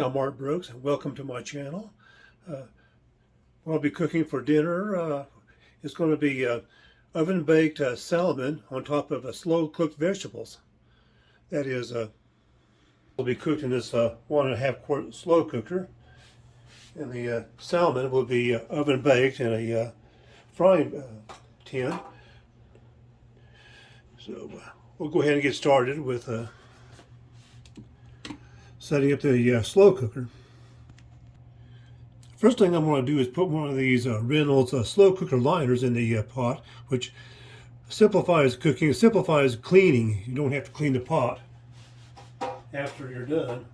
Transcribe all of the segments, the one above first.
I'm Mark Brooks, and welcome to my channel. Uh, I'll be cooking for dinner uh, is going to be uh, oven-baked uh, salmon on top of a slow-cooked vegetables. That is, uh, will be cooked in this uh, one and a half quart slow cooker, and the salmon will be oven-baked in a frying tin. So we'll go ahead and get started with setting up the uh, slow cooker. First thing I'm going to do is put one of these uh, Reynolds uh, slow cooker liners in the uh, pot, which simplifies cooking, simplifies cleaning. You don't have to clean the pot after you're done.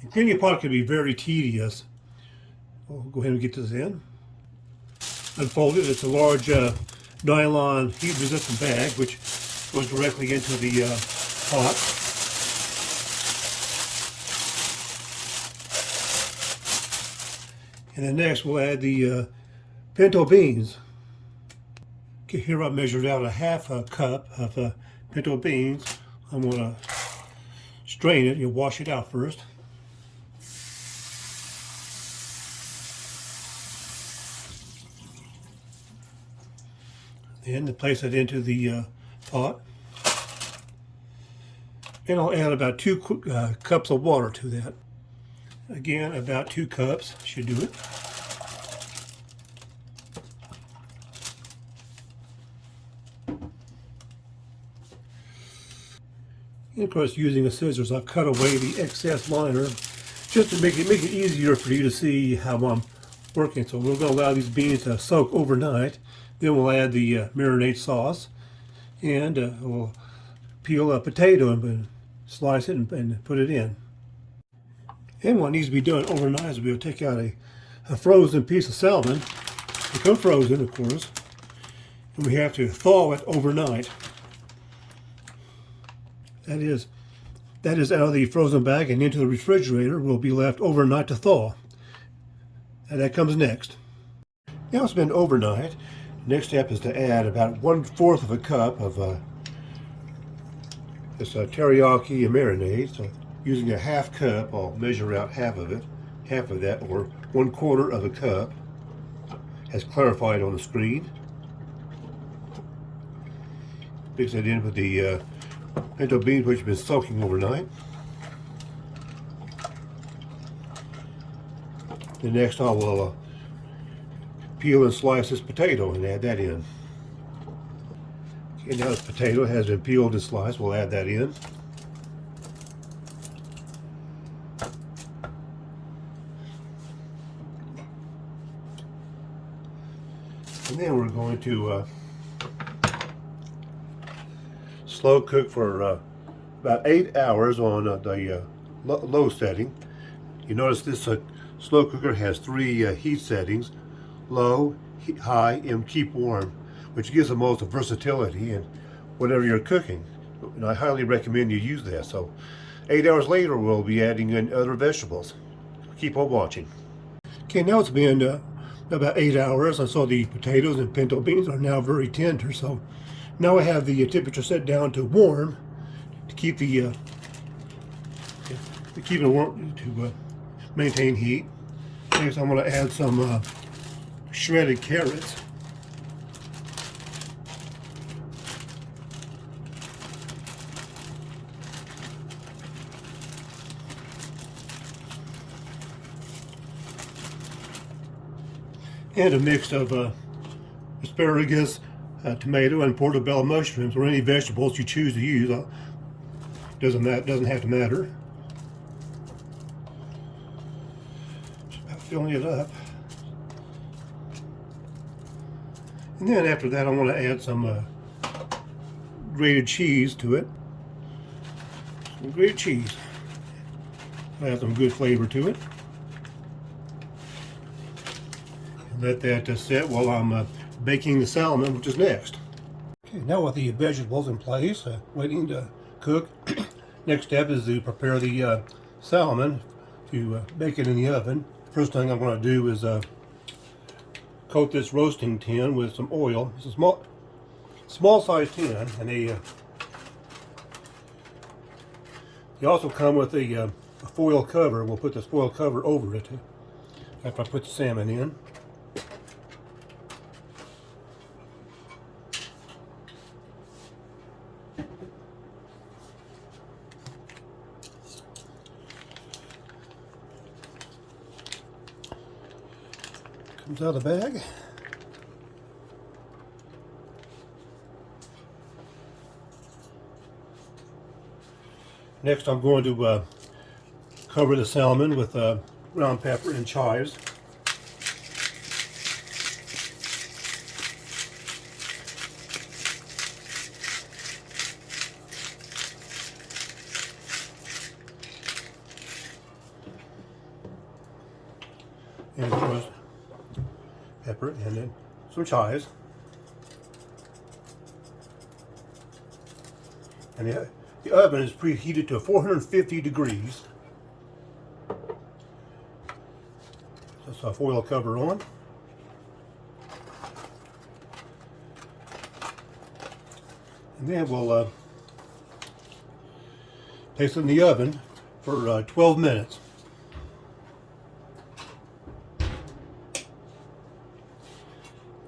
And cleaning a pot can be very tedious. We'll go ahead and get this in. Unfold it. It's a large uh, nylon heat-resistant bag, which goes directly into the uh, pot. And then next we'll add the uh, pinto beans. Okay, here I measured out a half a cup of uh, pinto beans. I'm going to strain it. You wash it out first. Then place it into the uh, pot. And I'll add about two uh, cups of water to that. Again, about two cups should do it. And of course, using a scissors, I've cut away the excess liner just to make it make it easier for you to see how I'm working. So we're going to allow these beans to soak overnight. Then we'll add the uh, marinade sauce, and uh, we'll peel a potato and slice it and, and put it in. And what needs to be done overnight is we'll take out a, a frozen piece of salmon, become frozen of course, and we have to thaw it overnight. That is, that is out of the frozen bag and into the refrigerator will be left overnight to thaw. And that comes next. Now it's been overnight. Next step is to add about one-fourth of a cup of uh, this uh, teriyaki marinade. So using a half cup, I'll measure out half of it, half of that, or one quarter of a cup, as clarified on the screen. Mix that in with the uh, pinto beans which have been soaking overnight. The next I will uh, peel and slice this potato and add that in. Okay, now this potato has been peeled and sliced, we'll add that in. And then we're going to uh, slow cook for uh, about eight hours on uh, the uh, low setting. You notice this uh, slow cooker has three uh, heat settings, low, high, and keep warm, which gives the most versatility in whatever you're cooking. And I highly recommend you use that. So eight hours later, we'll be adding in other vegetables. Keep on watching. Okay, now it's been about eight hours. I saw the potatoes and pinto beans are now very tender. So now I have the temperature set down to warm to keep the uh, to keep it warm to uh, maintain heat. Next, I'm going to add some uh, shredded carrots. And a mix of uh, asparagus, uh, tomato, and portobello mushrooms, or any vegetables you choose to use. Uh, doesn't that doesn't have to matter. Just about filling it up. And then after that, I want to add some uh, grated cheese to it. Some grated cheese. Add some good flavor to it. Let that uh, sit while I'm uh, baking the salmon, which is next. Okay, now with the vegetables in place, uh, waiting to cook, next step is to prepare the uh, salmon to uh, bake it in the oven. First thing I'm going to do is uh, coat this roasting tin with some oil. It's a small, small size tin, and they, they also come with a a foil cover. We'll put this foil cover over it after I put the salmon in. Comes out of the bag. Next I'm going to uh, cover the salmon with uh, ground pepper and chives. And of course, pepper and then some chives. And the, the oven is preheated to 450 degrees. That's a foil cover on. And then we'll uh, place it in the oven for uh, 12 minutes.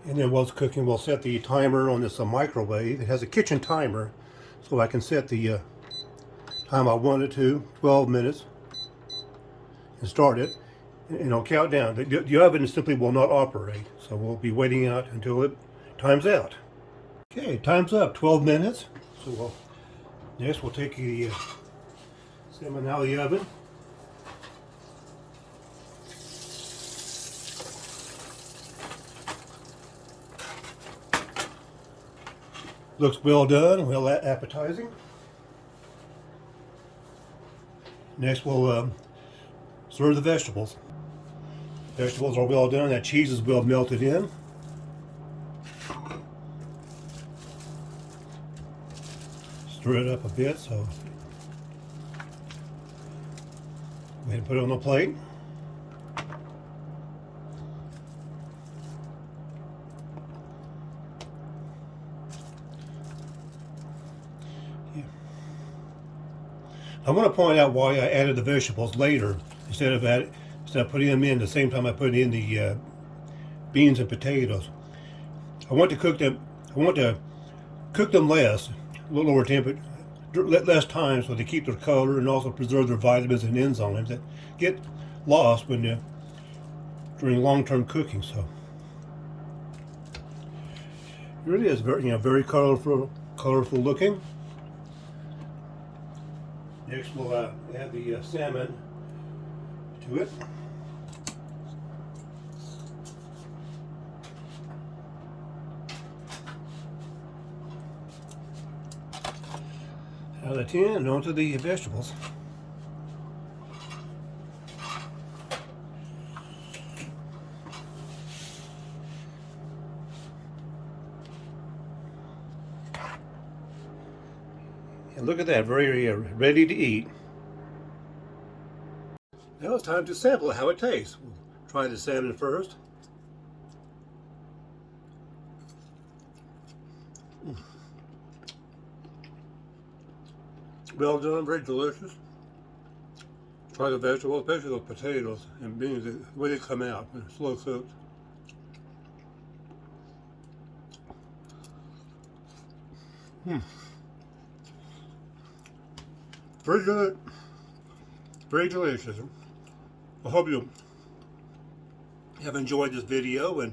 And then while it's cooking, we'll set the timer on this uh, microwave. It has a kitchen timer, so I can set the uh, time I want it to, 12 minutes, and start it. And I'll count down. The, the oven simply will not operate, so we'll be waiting out until it times out. Okay, time's up, 12 minutes. So we'll, next we'll take the uh, salmon out of the oven. Looks well done, well appetizing. Next we'll um, serve the vegetables. Vegetables are well done, that cheese is well melted in. Stir it up a bit so go ahead and put it on the plate. I want to point out why I added the vegetables later instead of instead of putting them in the same time I put in the uh, beans and potatoes. I want to cook them. I want to cook them less, a little lower temperature, less time, so they keep their color and also preserve their vitamins and enzymes that get lost when you during long-term cooking. So it really is very, you know, very colorful, colorful looking. Next we'll uh, add the uh, salmon to it. Out of the tin and onto the vegetables. And look at that, very uh, ready to eat. Now it's time to sample how it tastes. We'll try the salmon first. Mm. Well done, very delicious. Try the vegetables, especially those potatoes and beans, the way they come out, slow cooked. Hmm. Very good. Very delicious. I hope you have enjoyed this video and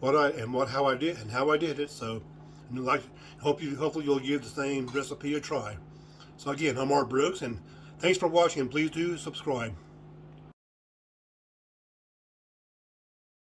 what I and what how I did and how I did it. So, like, hope you hopefully you'll give the same recipe a try. So again, I'm Art Brooks, and thanks for watching. And please do subscribe.